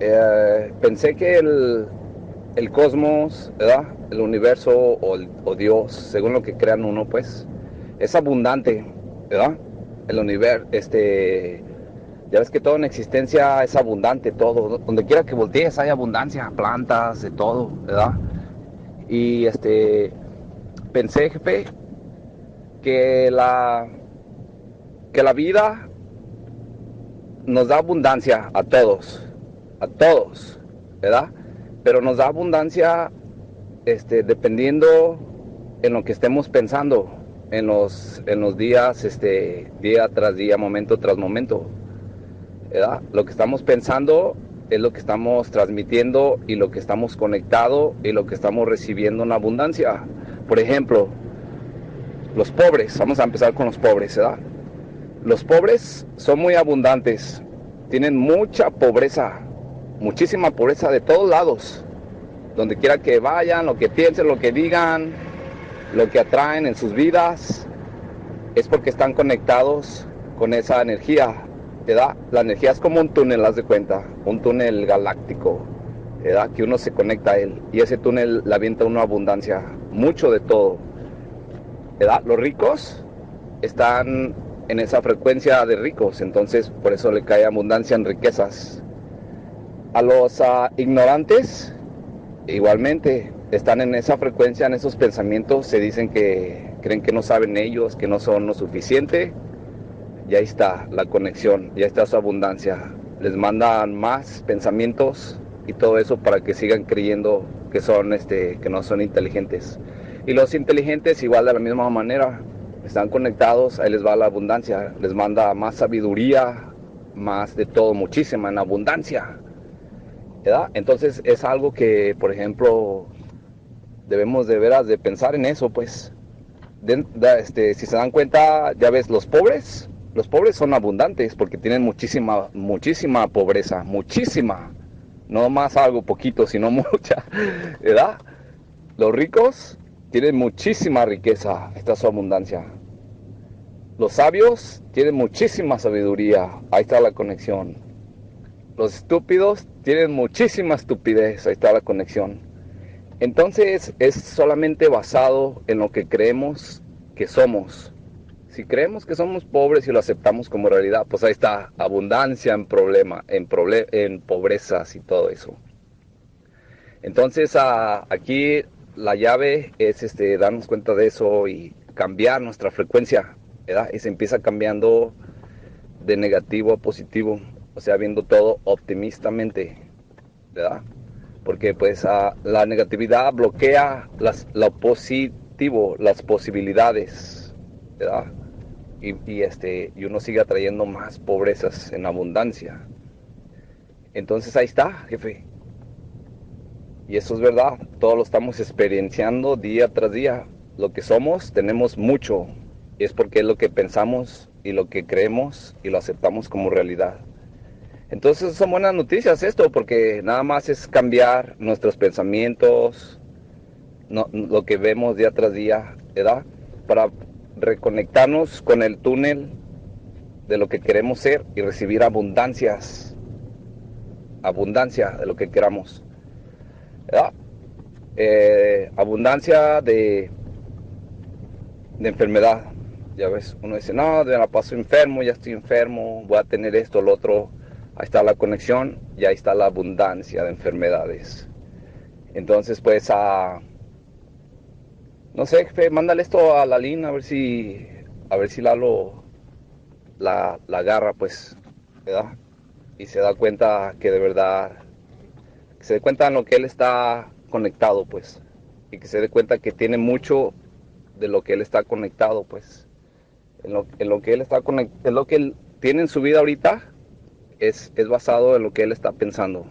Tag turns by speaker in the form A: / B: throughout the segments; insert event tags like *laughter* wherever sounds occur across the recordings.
A: eh, pensé que el, el cosmos, ¿verdad? El universo o, Dios, según lo que crean uno, pues, es abundante, ¿verdad? El universo, este, ya ves que todo en existencia es abundante, todo, donde quiera que voltees hay abundancia, plantas, de todo, ¿verdad? Y este, pensé, jefe, que la, que la vida nos da abundancia a todos, a todos, ¿verdad? Pero nos da abundancia este, dependiendo en lo que estemos pensando en los, en los días, este, día tras día, momento tras momento, ¿verdad? Lo que estamos pensando es lo que estamos transmitiendo y lo que estamos conectado y lo que estamos recibiendo en abundancia. Por ejemplo, los pobres, vamos a empezar con los pobres, ¿verdad? Los pobres son muy abundantes, tienen mucha pobreza, muchísima pobreza de todos lados, donde quiera que vayan, lo que piensen, lo que digan, lo que atraen en sus vidas, es porque están conectados con esa energía, ¿verdad? La energía es como un túnel, haz de cuenta, un túnel galáctico, ¿verdad? Que uno se conecta a él y ese túnel le avienta una abundancia, mucho de todo, ¿verdad? Los ricos están en esa frecuencia de ricos, entonces por eso le cae abundancia en riquezas. A los ah, ignorantes, igualmente, están en esa frecuencia, en esos pensamientos, se dicen que creen que no saben ellos, que no son lo suficiente, y ahí está la conexión, ya está su abundancia. Les mandan más pensamientos y todo eso para que sigan creyendo que son este que no son inteligentes. Y los inteligentes igual de la misma manera, están conectados, ahí les va la abundancia, les manda más sabiduría, más de todo, muchísima en abundancia. Entonces es algo que, por ejemplo, debemos de veras de pensar en eso, pues. Este, si se dan cuenta, ya ves, los pobres, los pobres son abundantes porque tienen muchísima, muchísima pobreza, muchísima. No más algo poquito, sino *laughs* mucha, ¿verdad? Los ricos tienen muchísima riqueza, esta es su abundancia. Los sabios tienen muchísima sabiduría, ahí está la conexión. Los estúpidos tienen muchísima estupidez, ahí está la conexión. Entonces es solamente basado en lo que creemos que somos. Si creemos que somos pobres y lo aceptamos como realidad, pues ahí está abundancia en problema, en, proble- en pobrezas y todo eso. Entonces aquí la llave es este, darnos cuenta de eso y cambiar nuestra frecuencia. Y se empieza cambiando de negativo a positivo, o sea, viendo todo optimistamente, ¿verdad? Porque pues la negatividad bloquea lo positivo, las posibilidades, ¿verdad? Y, este, y uno sigue atrayendo más pobrezas en abundancia. Entonces ahí está, jefe. Y eso es verdad, todo lo estamos experienciando día tras día. Lo que somos, tenemos mucho. Y es porque es lo que pensamos y lo que creemos y lo aceptamos como realidad. Entonces son buenas noticias esto, porque nada más es cambiar nuestros pensamientos, lo que vemos día tras día, ¿verdad? Para reconectarnos con el túnel de lo que queremos ser y recibir abundancias, abundancia de lo que queramos, ¿verdad? Eh, abundancia de, de enfermedad. Ya ves, uno dice, no, me la paso enfermo, ya estoy enfermo, voy a tener esto, lo otro. Ahí está la conexión y ahí está la abundancia de enfermedades. Entonces, pues, a no sé, jefe, mándale esto a la Lin a ver si, a ver si Lalo la, la agarra, pues, ¿verdad? Y se da cuenta que de verdad, que se dé cuenta en lo que él está conectado, pues, y que se dé cuenta que tiene mucho de lo que él está conectado, pues, en lo, en lo que él está conectado, en lo que él tiene en su vida ahorita, es, es basado en lo que él está pensando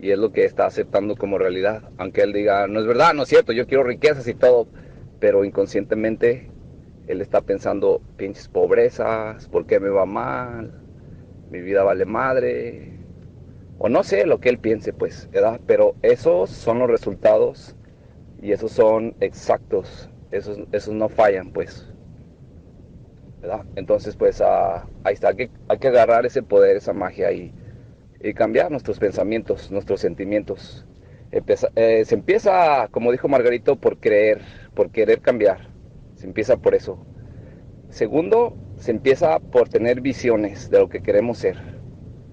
A: y es lo que está aceptando como realidad. Aunque él diga, no es verdad, no es cierto, yo quiero riquezas y todo, pero inconscientemente él está pensando, pinches pobrezas, ¿por qué me va mal? Mi vida vale madre. O no sé lo que él piense, pues, ¿verdad? Pero esos son los resultados y esos son exactos, esos, esos no fallan, pues. Entonces, pues ah, ahí está, hay que, hay que agarrar ese poder, esa magia y y cambiar nuestros pensamientos, nuestros sentimientos. Eh, se empieza, como dijo Margarito, por creer, por querer cambiar. Se empieza por eso. Segundo, se empieza por tener visiones de lo que queremos ser.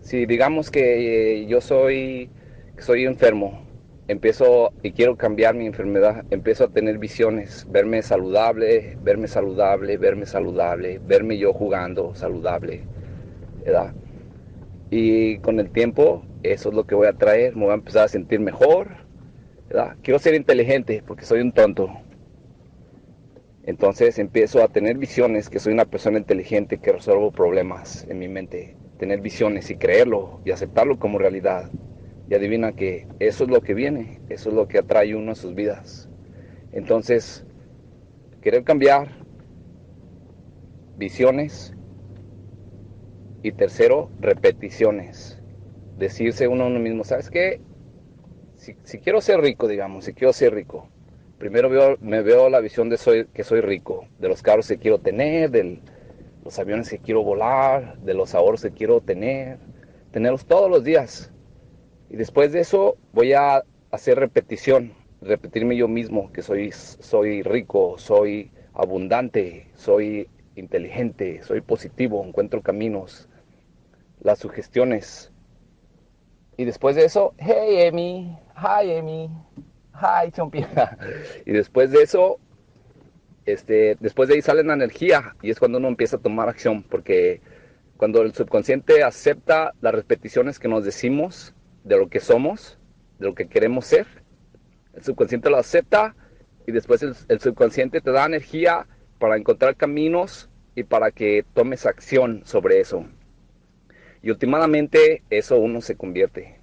A: Si digamos que yo soy, soy enfermo, empiezo y quiero cambiar mi enfermedad, empiezo a tener visiones, verme saludable, verme saludable, verme saludable, verme yo jugando saludable. Y con el tiempo, eso es lo que voy a traer, me voy a empezar a sentir mejor. Quiero ser inteligente porque soy un tonto. Entonces empiezo a tener visiones que soy una persona inteligente que resuelvo problemas en mi mente, tener visiones y creerlo y aceptarlo como realidad. Y adivina que eso es lo que viene, eso es lo que atrae uno a sus vidas. Entonces, querer cambiar visiones y tercero, repeticiones. Decirse uno a uno mismo, ¿sabes qué? Si, quiero ser rico, digamos, si quiero ser rico, primero veo, me veo la visión de soy, que soy rico, de los carros que quiero tener, de los aviones que quiero volar, de los ahorros que quiero tener, tenerlos todos los días y después de eso voy a hacer repetición, repetirme yo mismo que soy, soy rico, soy abundante, soy inteligente, soy positivo, encuentro caminos, las sugestiones. Y después de eso, hey Emi, hi Emi, hi Chompi. *laughs* y después de eso, este, después de ahí sale la energía y es cuando uno empieza a tomar acción, porque cuando el subconsciente acepta las repeticiones que nos decimos, de lo que somos, de lo que queremos ser. El subconsciente lo acepta y después el, subconsciente te da energía para encontrar caminos y para que tomes acción sobre eso. Y últimamente eso uno se convierte.